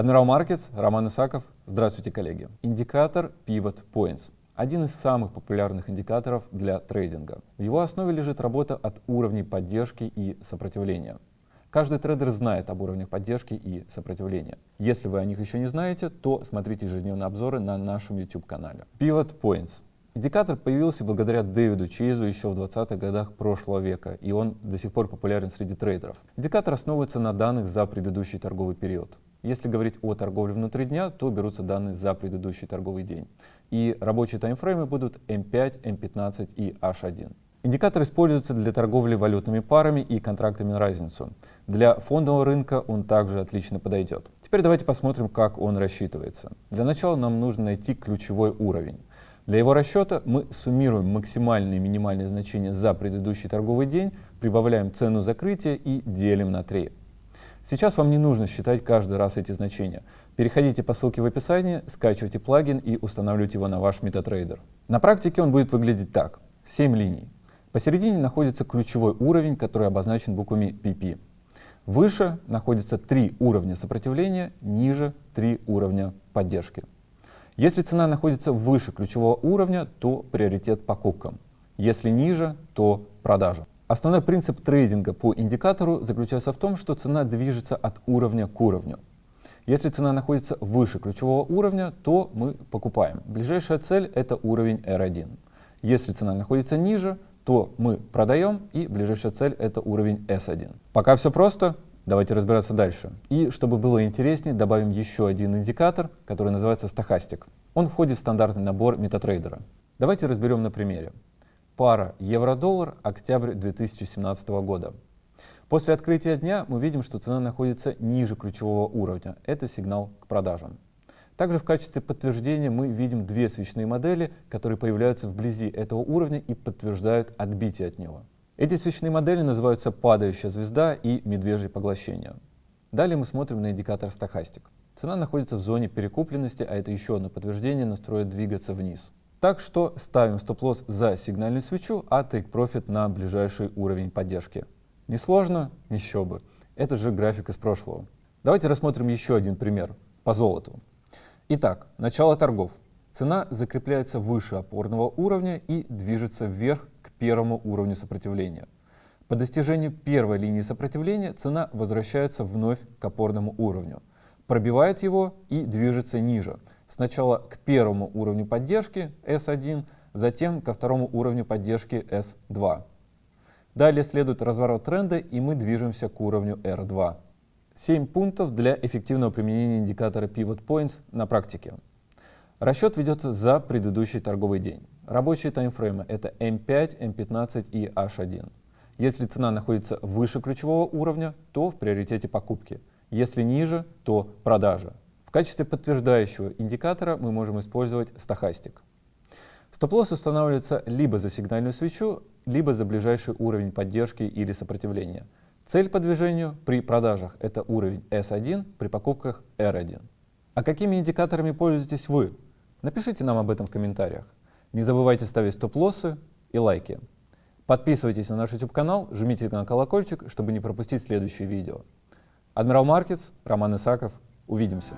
Admiral Markets, Роман Исаков. Здравствуйте, коллеги. Индикатор Pivot Points – один из самых популярных индикаторов для трейдинга. В его основе лежит работа от уровней поддержки и сопротивления. Каждый трейдер знает об уровнях поддержки и сопротивления. Если вы о них еще не знаете, то смотрите ежедневные обзоры на нашем YouTube-канале. Pivot Points Индикатор появился благодаря Дэвиду Чейзу еще в 20-х годах прошлого века, и он до сих пор популярен среди трейдеров. Индикатор основывается на данных за предыдущий торговый период. Если говорить о торговле внутри дня, то берутся данные за предыдущий торговый день. И рабочие таймфреймы будут M5, M15 и H1. Индикатор используется для торговли валютными парами и контрактами на разницу. Для фондового рынка он также отлично подойдет. Теперь давайте посмотрим, как он рассчитывается. Для начала нам нужно найти ключевой уровень. Для его расчета мы суммируем максимальные и минимальные значения за предыдущий торговый день, прибавляем цену закрытия и делим на 3. Сейчас вам не нужно считать каждый раз эти значения. Переходите по ссылке в описании, скачивайте плагин и устанавливайте его на ваш MetaTrader. На практике он будет выглядеть так. 7 линий. Посередине находится ключевой уровень, который обозначен буквами PP. Выше находятся три уровня сопротивления, ниже три уровня поддержки. Если цена находится выше ключевого уровня, то приоритет покупкам. Если ниже, то продажа. Основной принцип трейдинга по индикатору заключается в том, что цена движется от уровня к уровню. Если цена находится выше ключевого уровня, то мы покупаем. Ближайшая цель — это уровень R1. Если цена находится ниже, то мы продаем, и ближайшая цель — это уровень S1. Пока все просто, Давайте разбираться дальше. И чтобы было интереснее, добавим еще один индикатор, который называется стохастик. Он входит в стандартный набор MetaTrader. Давайте разберем на примере. Пара евро-доллар, октябрь 2017 года. После открытия дня мы видим, что цена находится ниже ключевого уровня. Это сигнал к продажам. Также в качестве подтверждения мы видим две свечные модели, которые появляются вблизи этого уровня и подтверждают отбитие от него. Эти свечные модели называются «падающая звезда» и «медвежье поглощение». Далее мы смотрим на индикатор стохастик. Цена находится в зоне перекупленности, а это еще одно подтверждение настроя двигаться вниз. Так что ставим стоп-лосс за сигнальную свечу, а тейк-профит на ближайший уровень поддержки. Несложно? Еще бы. Это же график из прошлого. Давайте рассмотрим еще один пример по золоту. Итак, начало торгов. Цена закрепляется выше опорного уровня и движется вверх к первому уровню сопротивления. По достижению первой линии сопротивления цена возвращается вновь к опорному уровню, пробивает его и движется ниже. Сначала к первому уровню поддержки S1, затем ко второму уровню поддержки S2. Далее следует разворот тренда и мы движемся к уровню R2. 7 пунктов для эффективного применения индикатора Pivot Points на практике. Расчет ведется за предыдущий торговый день. Рабочие таймфреймы — это M5, M15 и H1. Если цена находится выше ключевого уровня, то в приоритете покупки. Если ниже, то продажа. В качестве подтверждающего индикатора мы можем использовать стохастик. Стоп-лосс устанавливается либо за сигнальную свечу, либо за ближайший уровень поддержки или сопротивления. Цель по движению при продажах — это уровень S1, при покупках R1. А какими индикаторами пользуетесь вы? Напишите нам об этом в комментариях. Не забывайте ставить стоп-лоссы и лайки. Подписывайтесь на наш YouTube-канал, жмите на колокольчик, чтобы не пропустить следующие видео. Адмирал Маркетс, Роман Исаков. Увидимся.